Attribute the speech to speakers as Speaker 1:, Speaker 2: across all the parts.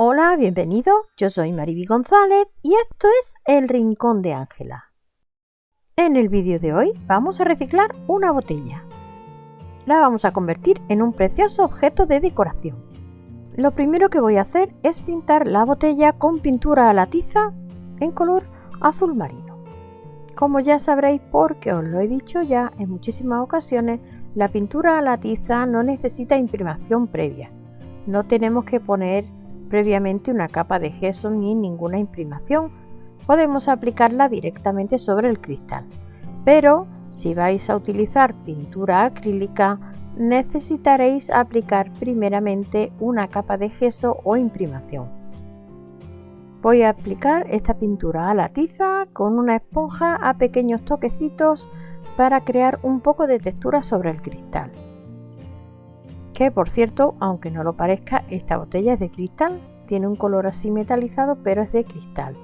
Speaker 1: Hola, bienvenido. Yo soy Mariby González y esto es El Rincón de Ángela. En el vídeo de hoy vamos a reciclar una botella. La vamos a convertir en un precioso objeto de decoración. Lo primero que voy a hacer es pintar la botella con pintura a la tiza en color azul marino. Como ya sabréis porque os lo he dicho ya en muchísimas ocasiones, la pintura a la tiza no necesita imprimación previa. No tenemos que poner previamente una capa de gesso ni ninguna imprimación. Podemos aplicarla directamente sobre el cristal. Pero si vais a utilizar pintura acrílica, necesitaréis aplicar primeramente una capa de gesso o imprimación. Voy a aplicar esta pintura a la tiza con una esponja a pequeños toquecitos para crear un poco de textura sobre el cristal que por cierto, aunque no lo parezca, esta botella es de cristal, tiene un color así metalizado, pero es de cristal.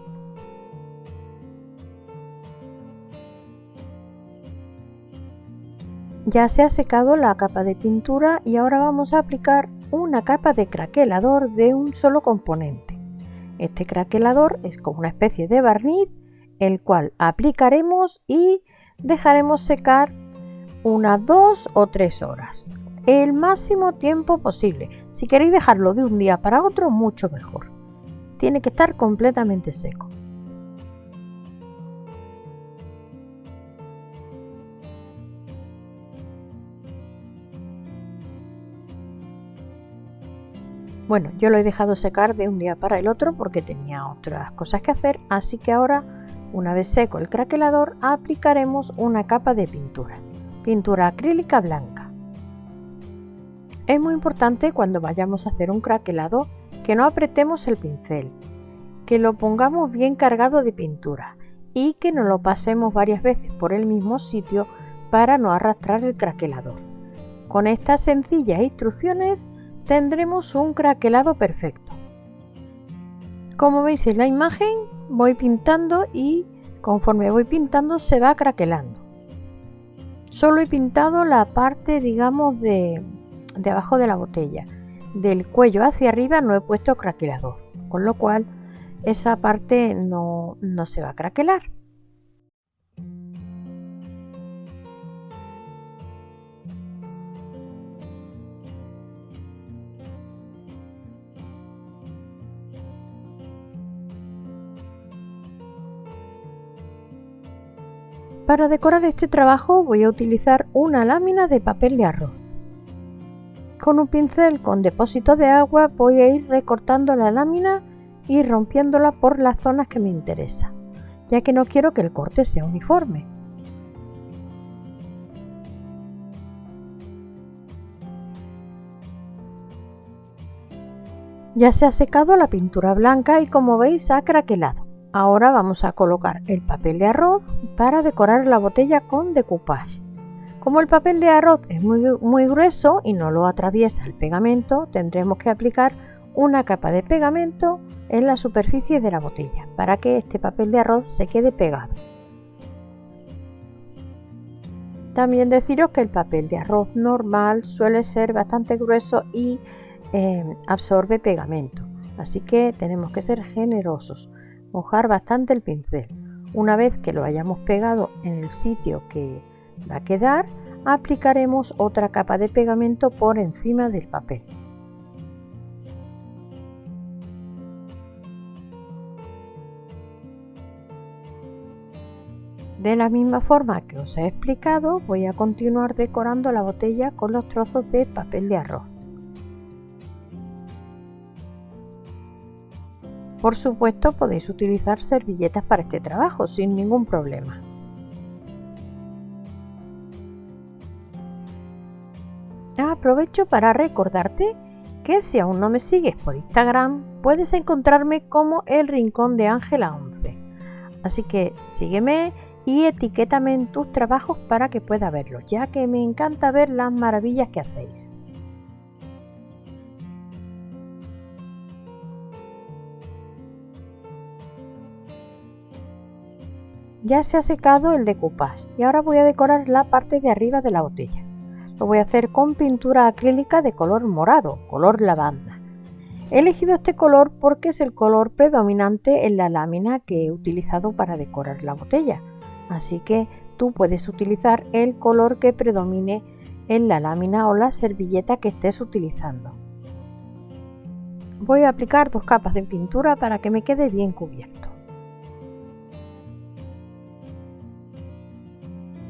Speaker 1: Ya se ha secado la capa de pintura y ahora vamos a aplicar una capa de craquelador de un solo componente. Este craquelador es como una especie de barniz, el cual aplicaremos y dejaremos secar unas dos o tres horas el máximo tiempo posible. Si queréis dejarlo de un día para otro, mucho mejor. Tiene que estar completamente seco. Bueno, yo lo he dejado secar de un día para el otro porque tenía otras cosas que hacer, así que ahora, una vez seco el craquelador, aplicaremos una capa de pintura. Pintura acrílica blanca. Es muy importante cuando vayamos a hacer un craquelado que no apretemos el pincel, que lo pongamos bien cargado de pintura y que no lo pasemos varias veces por el mismo sitio para no arrastrar el craquelador. Con estas sencillas instrucciones tendremos un craquelado perfecto. Como veis en la imagen voy pintando y conforme voy pintando se va craquelando. Solo he pintado la parte digamos de, de abajo de la botella. Del cuello hacia arriba no he puesto craquelador, con lo cual esa parte no, no se va a craquelar. Para decorar este trabajo voy a utilizar una lámina de papel de arroz. Con un pincel con depósito de agua voy a ir recortando la lámina y rompiéndola por las zonas que me interesa, ya que no quiero que el corte sea uniforme. Ya se ha secado la pintura blanca y como veis ha craquelado. Ahora vamos a colocar el papel de arroz para decorar la botella con decoupage. Como el papel de arroz es muy, grueso y no lo atraviesa el pegamento, tendremos que aplicar una capa de pegamento en la superficie de la botella para que este papel de arroz se quede pegado. También deciros que el papel de arroz normal suele ser bastante grueso y eh, absorbe pegamento, así que tenemos que ser generosos, mojar bastante el pincel. Una vez que lo hayamos pegado en el sitio que va a quedar, aplicaremos otra capa de pegamento por encima del papel. De la misma forma que os he explicado, voy a continuar decorando la botella con los trozos de papel de arroz. Por supuesto podéis utilizar servilletas para este trabajo sin ningún problema. Aprovecho para recordarte que si aún no me sigues por Instagram, puedes encontrarme como El Rincón de Ángela 11. Así que sígueme y etiquétame en tus trabajos para que pueda verlos, ya que me encanta ver las maravillas que hacéis. Ya se ha secado el decoupage y ahora voy a decorar la parte de arriba de la botella. Lo voy a hacer con pintura acrílica de color morado, color lavanda. He elegido este color porque es el color predominante en la lámina que he utilizado para decorar la botella, así que tú puedes utilizar el color que predomine en la lámina o la servilleta que estés utilizando. Voy a aplicar dos capas de pintura para que me quede bien cubierto.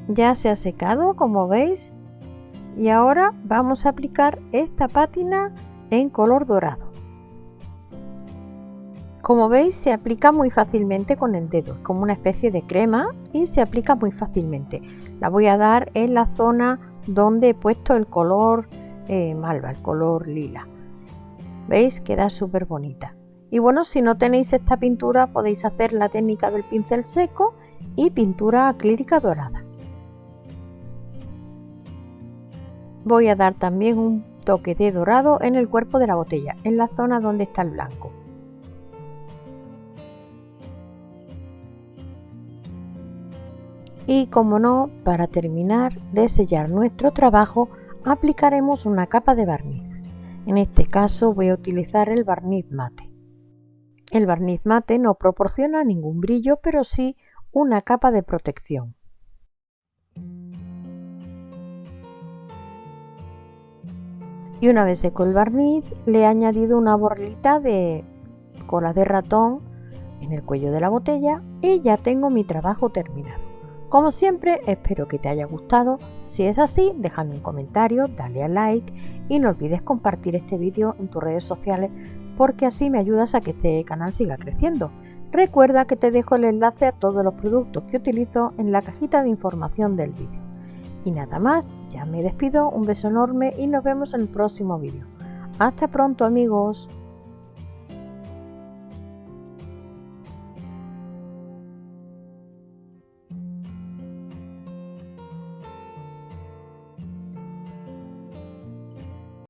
Speaker 1: Ya se ha secado como veis y ahora vamos a aplicar esta pátina en color dorado. Como veis se aplica muy fácilmente con el dedo, es como una especie de crema y se aplica muy fácilmente. La voy a dar en la zona donde he puesto el color eh, malva, el color lila. ¿Veis? Queda súper bonita. Y bueno, si no tenéis esta pintura podéis hacer la técnica del pincel seco y pintura acrílica dorada. Voy a dar también un toque de dorado en el cuerpo de la botella, en la zona donde está el blanco. Y como no, para terminar de sellar nuestro trabajo, aplicaremos una capa de barniz. En este caso voy a utilizar el barniz mate. El barniz mate no proporciona ningún brillo, pero sí una capa de protección. Y una vez seco el barniz, le he añadido una borlita de cola de ratón en el cuello de la botella y ya tengo mi trabajo terminado. Como siempre, espero que te haya gustado. Si es así, déjame un comentario, dale a like y no olvides compartir este vídeo en tus redes sociales porque así me ayudas a que este canal siga creciendo. Recuerda que te dejo el enlace a todos los productos que utilizo en la cajita de información del vídeo. Y nada más, ya me despido, un beso enorme y nos vemos en el próximo vídeo. Hasta pronto amigos.